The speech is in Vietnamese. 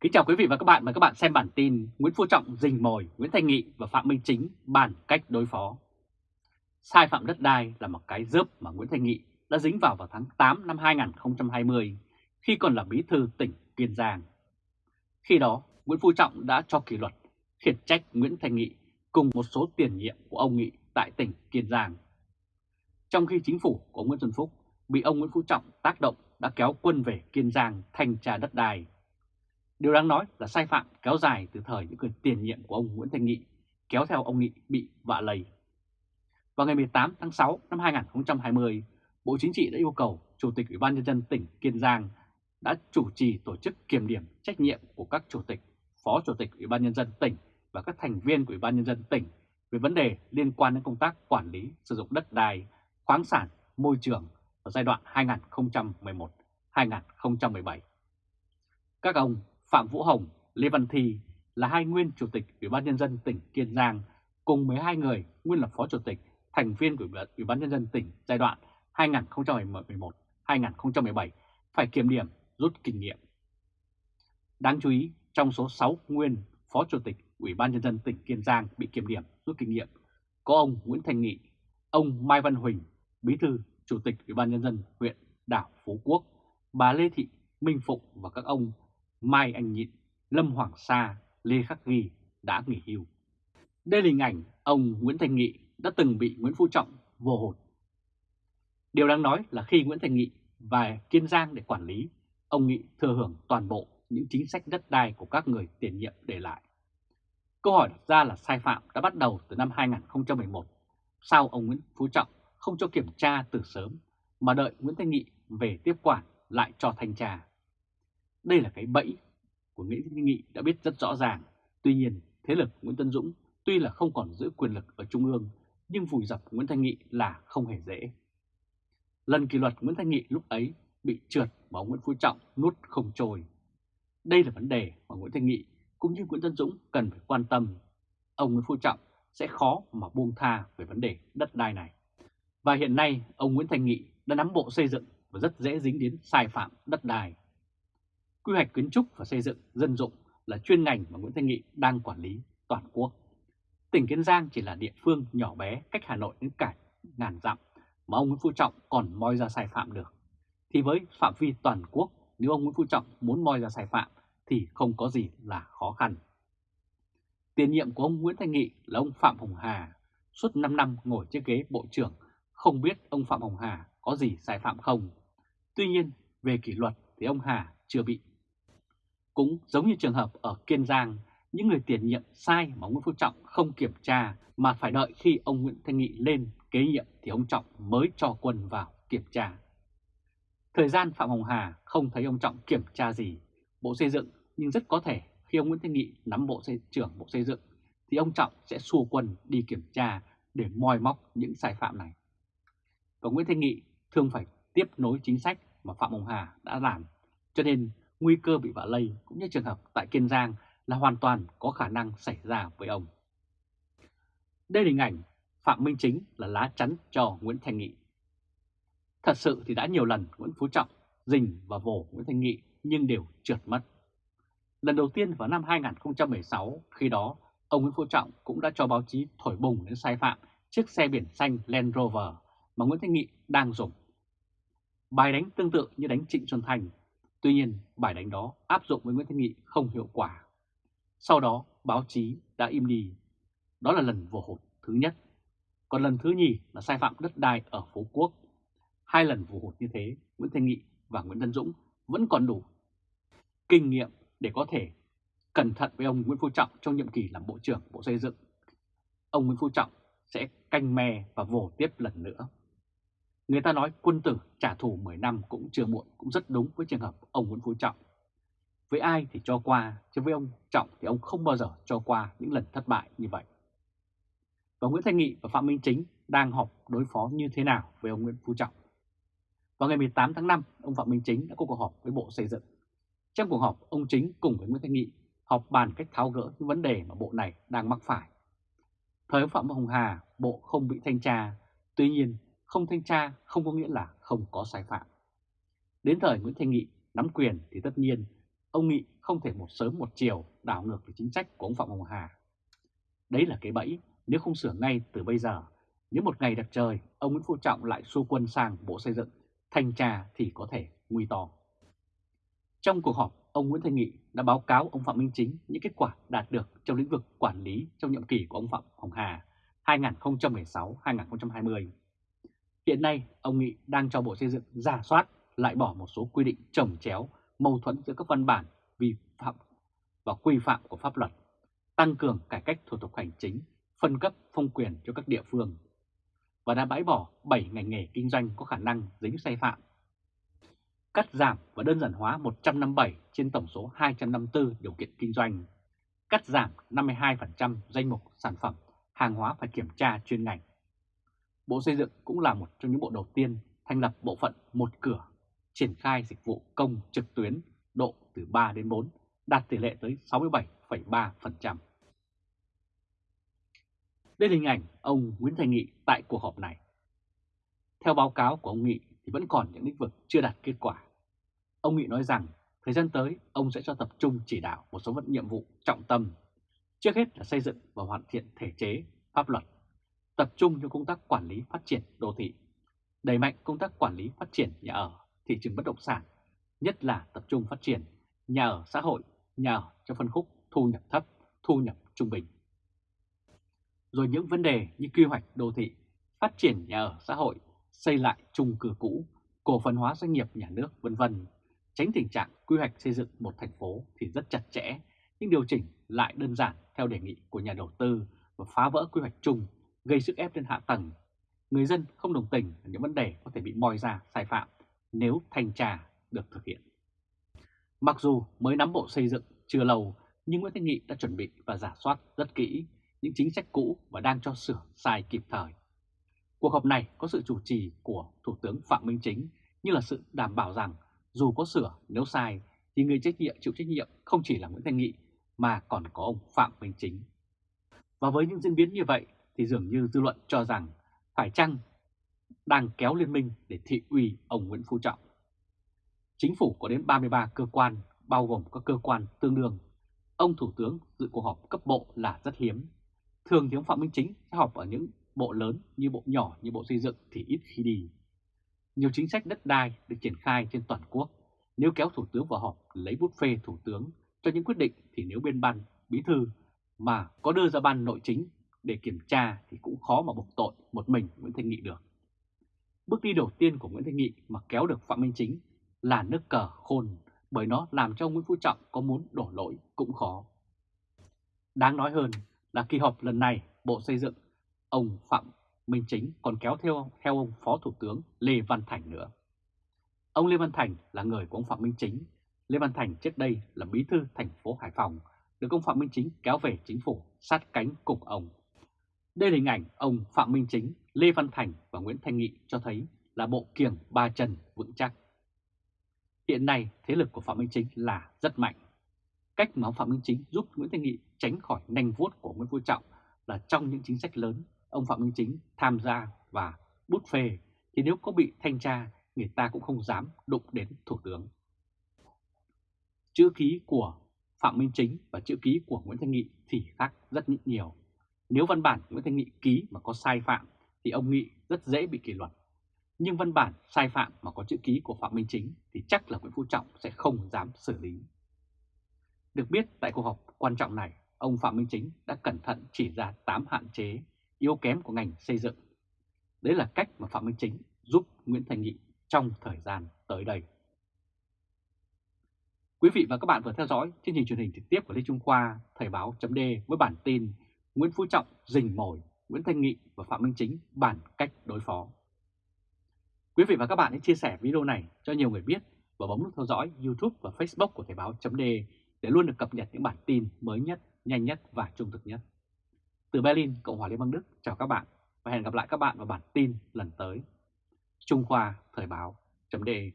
Kính chào quý vị và các bạn, mời các bạn xem bản tin Nguyễn Phú Trọng rình mồi Nguyễn Thanh Nghị và Phạm Minh Chính bàn cách đối phó. Sai phạm đất đai là một cái rớp mà Nguyễn Thanh Nghị đã dính vào vào tháng 8 năm 2020 khi còn là bí thư tỉnh Kiên Giang. Khi đó, Nguyễn Phú Trọng đã cho kỷ luật, khiển trách Nguyễn Thanh Nghị cùng một số tiền nhiệm của ông Nghị tại tỉnh Kiên Giang. Trong khi chính phủ của Nguyễn Xuân Phúc bị ông Nguyễn Phú Trọng tác động đã kéo quân về Kiên Giang thanh tra đất đai Điều đáng nói là sai phạm kéo dài từ thời những người tiền nhiệm của ông Nguyễn Thanh Nghị, kéo theo ông Nghị bị vạ lầy. Vào ngày 18 tháng 6 năm 2020, Bộ Chính trị đã yêu cầu Chủ tịch Ủy ban Nhân dân tỉnh Kiên Giang đã chủ trì tổ chức kiểm điểm trách nhiệm của các Chủ tịch, Phó Chủ tịch Ủy ban Nhân dân tỉnh và các thành viên của Ủy ban Nhân dân tỉnh về vấn đề liên quan đến công tác quản lý sử dụng đất đai, khoáng sản, môi trường ở giai đoạn 2011-2017. Các ông Phạm Vũ Hồng, Lê Văn Thi là hai nguyên chủ tịch Ủy ban Nhân dân tỉnh Kiên Giang cùng 12 người nguyên là phó chủ tịch, thành viên của Ủy ban Nhân dân tỉnh giai đoạn 2011-2017 phải kiểm điểm rút kinh nghiệm. Đáng chú ý, trong số 6 nguyên phó chủ tịch Ủy ban Nhân dân tỉnh Kiên Giang bị kiểm điểm rút kinh nghiệm, có ông Nguyễn Thành Nghị, ông Mai Văn Huỳnh, bí thư chủ tịch Ủy ban Nhân dân huyện đảo Phú Quốc, bà Lê Thị Minh Phụng và các ông Mai Anh Nhịn, Lâm Hoàng Sa, Lê Khắc Ghi đã nghỉ hưu. Đây là hình ảnh ông Nguyễn Thành Nghị đã từng bị Nguyễn Phú Trọng vô hồn. Điều đáng nói là khi Nguyễn Thành Nghị và Kiên Giang để quản lý, ông Nghị thừa hưởng toàn bộ những chính sách đất đai của các người tiền nhiệm để lại. Câu hỏi đặt ra là sai phạm đã bắt đầu từ năm 2011. Sao ông Nguyễn Phú Trọng không cho kiểm tra từ sớm mà đợi Nguyễn Thanh Nghị về tiếp quản lại cho thanh tra? Đây là cái bẫy của Nguyễn Thị Nghị đã biết rất rõ ràng. Tuy nhiên, thế lực Nguyễn Tân Dũng tuy là không còn giữ quyền lực ở Trung ương, nhưng vùi dập Nguyễn Thanh Nghị là không hề dễ. Lần kỷ luật Nguyễn Thanh Nghị lúc ấy bị trượt mà Nguyễn Phú Trọng nuốt không trôi. Đây là vấn đề mà Nguyễn Thanh Nghị cũng như Nguyễn Tân Dũng cần phải quan tâm. Ông Nguyễn Phú Trọng sẽ khó mà buông tha về vấn đề đất đai này. Và hiện nay ông Nguyễn Thanh Nghị đã nắm bộ xây dựng và rất dễ dính đến sai phạm đất đai. Quy hoạch kiến trúc và xây dựng dân dụng là chuyên ngành mà Nguyễn Thanh Nghị đang quản lý toàn quốc. Tỉnh Kiên Giang chỉ là địa phương nhỏ bé cách Hà Nội đến cả ngàn dặm mà ông Nguyễn Phú Trọng còn moi ra sai phạm được. Thì với phạm vi toàn quốc, nếu ông Nguyễn Phú Trọng muốn moi ra sai phạm thì không có gì là khó khăn. Tiền nhiệm của ông Nguyễn Thanh Nghị là ông Phạm Hồng Hà, suốt 5 năm ngồi trên ghế Bộ trưởng, không biết ông Phạm Hồng Hà có gì sai phạm không. Tuy nhiên, về kỷ luật thì ông Hà chưa bị cũng giống như trường hợp ở Kiên Giang, những người tiền nhiệm sai mà Nguyễn Phú Trọng không kiểm tra mà phải đợi khi ông Nguyễn Thanh Nghị lên kế nhiệm thì ông Trọng mới cho quân vào kiểm tra. Thời gian Phạm Hồng Hà không thấy ông Trọng kiểm tra gì Bộ Xây dựng nhưng rất có thể khi ông Nguyễn Thanh Nghị nắm bộ xây trưởng Bộ Xây dựng thì ông Trọng sẽ xua quân đi kiểm tra để moi móc những sai phạm này. Và Nguyễn Thanh Nghị thường phải tiếp nối chính sách mà Phạm Hồng Hà đã làm cho nên nguy cơ bị vạ lây cũng như trường hợp tại Kiên Giang là hoàn toàn có khả năng xảy ra với ông. Đây là hình ảnh Phạm Minh Chính là lá chắn cho Nguyễn Thanh Nghị. Thật sự thì đã nhiều lần Nguyễn Phú Trọng dình và vồ Nguyễn Thanh Nghị nhưng đều trượt mất. Lần đầu tiên vào năm 2016, khi đó ông Nguyễn Phú Trọng cũng đã cho báo chí thổi bùng đến sai phạm chiếc xe biển xanh Land Rover mà Nguyễn Thanh Nghị đang dùng. Bài đánh tương tự như đánh Trịnh Xuân Thành Tuy nhiên, bài đánh đó áp dụng với Nguyễn Thanh Nghị không hiệu quả. Sau đó, báo chí đã im đi. Đó là lần vô hụt thứ nhất. Còn lần thứ nhì là sai phạm đất đai ở Phú Quốc. Hai lần vô hụt như thế, Nguyễn Thanh Nghị và Nguyễn Tân Dũng vẫn còn đủ kinh nghiệm để có thể cẩn thận với ông Nguyễn Phú Trọng trong nhiệm kỳ làm Bộ trưởng Bộ Xây dựng. Ông Nguyễn Phú Trọng sẽ canh me và vồ tiếp lần nữa. Người ta nói quân tử trả thù 10 năm cũng chưa muộn cũng rất đúng với trường hợp ông Nguyễn Phú Trọng. Với ai thì cho qua, chứ với ông Trọng thì ông không bao giờ cho qua những lần thất bại như vậy. Và Nguyễn Thanh Nghị và Phạm Minh Chính đang họp đối phó như thế nào với ông Nguyễn Phú Trọng. Vào ngày 18 tháng 5, ông Phạm Minh Chính đã có cuộc họp với Bộ Xây dựng. Trong cuộc họp, ông Chính cùng với Nguyễn Thanh Nghị họp bàn cách tháo gỡ những vấn đề mà Bộ này đang mắc phải. Thời ông Phạm Hồng Hà, Bộ không bị thanh tra, tuy nhiên không thanh tra không có nghĩa là không có sai phạm. Đến thời Nguyễn Thanh Nghị nắm quyền thì tất nhiên ông Nghị không thể một sớm một chiều đảo ngược về chính sách của ông Phạm Hồng Hà. Đấy là cái bẫy, nếu không sửa ngay từ bây giờ, nếu một ngày đẹp trời ông Nguyễn Phú Trọng lại xua quân sang Bộ Xây dựng, thanh tra thì có thể nguy to. Trong cuộc họp, ông Nguyễn Thanh Nghị đã báo cáo ông Phạm Minh Chính những kết quả đạt được trong lĩnh vực quản lý trong nhiệm kỳ của ông Phạm Hồng Hà 2016-2020. Hiện nay, ông Nghị đang cho Bộ Xây dựng giả soát lại bỏ một số quy định trồng chéo, mâu thuẫn giữa các văn bản vi phạm và quy phạm của pháp luật, tăng cường cải cách thủ tục hành chính, phân cấp phong quyền cho các địa phương và đã bãi bỏ 7 ngành nghề kinh doanh có khả năng dính sai phạm. Cắt giảm và đơn giản hóa 157 trên tổng số 254 điều kiện kinh doanh. Cắt giảm 52% danh mục sản phẩm, hàng hóa phải kiểm tra chuyên ngành. Bộ Xây dựng cũng là một trong những bộ đầu tiên thành lập bộ phận một cửa, triển khai dịch vụ công trực tuyến độ từ 3 đến 4, đạt tỷ lệ tới 67,3%. Đây là hình ảnh ông Nguyễn Thành Nghị tại cuộc họp này. Theo báo cáo của ông Nghị thì vẫn còn những lĩnh vực chưa đạt kết quả. Ông Nghị nói rằng thời gian tới ông sẽ cho tập trung chỉ đạo một số vận nhiệm vụ trọng tâm. Trước hết là xây dựng và hoàn thiện thể chế, pháp luật, tập trung cho công tác quản lý phát triển đô thị, đẩy mạnh công tác quản lý phát triển nhà ở, thị trường bất động sản, nhất là tập trung phát triển nhà ở xã hội, nhà ở cho phân khúc thu nhập thấp, thu nhập trung bình rồi những vấn đề như quy hoạch đô thị, phát triển nhà ở xã hội, xây lại chung cư cũ, cổ phần hóa doanh nghiệp nhà nước vân vân. Tránh tình trạng quy hoạch xây dựng một thành phố thì rất chặt chẽ, nhưng điều chỉnh lại đơn giản theo đề nghị của nhà đầu tư và phá vỡ quy hoạch chung, gây sức ép lên hạ tầng. Người dân không đồng tình là những vấn đề có thể bị moi ra sai phạm nếu thanh tra được thực hiện. Mặc dù mới nắm bộ xây dựng chưa lâu, nhưng Nguyễn Thanh Nghị đã chuẩn bị và giả soát rất kỹ những chính sách cũ và đang cho sửa sai kịp thời. Cuộc họp này có sự chủ trì của Thủ tướng Phạm Minh Chính như là sự đảm bảo rằng dù có sửa nếu sai thì người trách nhiệm chịu trách nhiệm không chỉ là Nguyễn Thanh Nghị mà còn có ông Phạm Minh Chính. Và với những diễn biến như vậy thì dường như dư luận cho rằng phải chăng đang kéo liên minh để thị uy ông Nguyễn Phú Trọng. Chính phủ có đến 33 cơ quan, bao gồm các cơ quan tương đương. Ông Thủ tướng dự cuộc họp cấp bộ là rất hiếm Thường thì ông Phạm Minh Chính sẽ họp ở những bộ lớn như bộ nhỏ như bộ xây dựng thì ít khi đi. Nhiều chính sách đất đai được triển khai trên toàn quốc. Nếu kéo Thủ tướng vào họp, lấy bút phê Thủ tướng, cho những quyết định thì nếu bên ban, bí thư mà có đưa ra ban nội chính để kiểm tra thì cũng khó mà buộc tội một mình Nguyễn Thanh Nghị được. Bước đi đầu tiên của Nguyễn Thanh Nghị mà kéo được Phạm Minh Chính là nước cờ khôn bởi nó làm cho Nguyễn Phú Trọng có muốn đổ lỗi cũng khó. Đáng nói hơn là kỳ họp lần này Bộ Xây dựng, ông Phạm Minh Chính còn kéo theo theo ông Phó Thủ tướng Lê Văn Thành nữa. Ông Lê Văn Thành là người của ông Phạm Minh Chính. Lê Văn Thành trước đây là bí thư thành phố Hải Phòng, được ông Phạm Minh Chính kéo về chính phủ sát cánh cùng ông. Đây là hình ảnh ông Phạm Minh Chính, Lê Văn Thành và Nguyễn Thanh Nghị cho thấy là bộ kiềng ba chân vững chắc. Hiện nay thế lực của Phạm Minh Chính là rất mạnh. Cách mà ông Phạm Minh Chính giúp Nguyễn Thanh Nghị tránh khỏi nanh vuốt của Nguyễn Phú Trọng là trong những chính sách lớn ông Phạm Minh Chính tham gia và bút phê thì nếu có bị thanh tra người ta cũng không dám đụng đến Thủ tướng. Chữ ký của Phạm Minh Chính và chữ ký của Nguyễn Thanh Nghị thì khác rất nhiều. Nếu văn bản Nguyễn Thanh Nghị ký mà có sai phạm thì ông Nghị rất dễ bị kỷ luật. Nhưng văn bản sai phạm mà có chữ ký của Phạm Minh Chính thì chắc là Nguyễn Phú Trọng sẽ không dám xử lý. Được biết tại cuộc họp quan trọng này, ông Phạm Minh Chính đã cẩn thận chỉ ra 8 hạn chế, yếu kém của ngành xây dựng. Đấy là cách mà Phạm Minh Chính giúp Nguyễn Thành Nghị trong thời gian tới đây. Quý vị và các bạn vừa theo dõi chương trình truyền hình trực tiếp của Lê Trung Khoa, Thời báo chấm với bản tin Nguyễn Phú Trọng rình mồi, Nguyễn Thanh Nghị và Phạm Minh Chính bàn cách đối phó. Quý vị và các bạn hãy chia sẻ video này cho nhiều người biết và bấm nút theo dõi YouTube và Facebook của Thời báo.de để luôn được cập nhật những bản tin mới nhất, nhanh nhất và trung thực nhất. Từ Berlin, Cộng hòa Liên bang Đức, chào các bạn và hẹn gặp lại các bạn vào bản tin lần tới. Trung Khoa Thời báo.de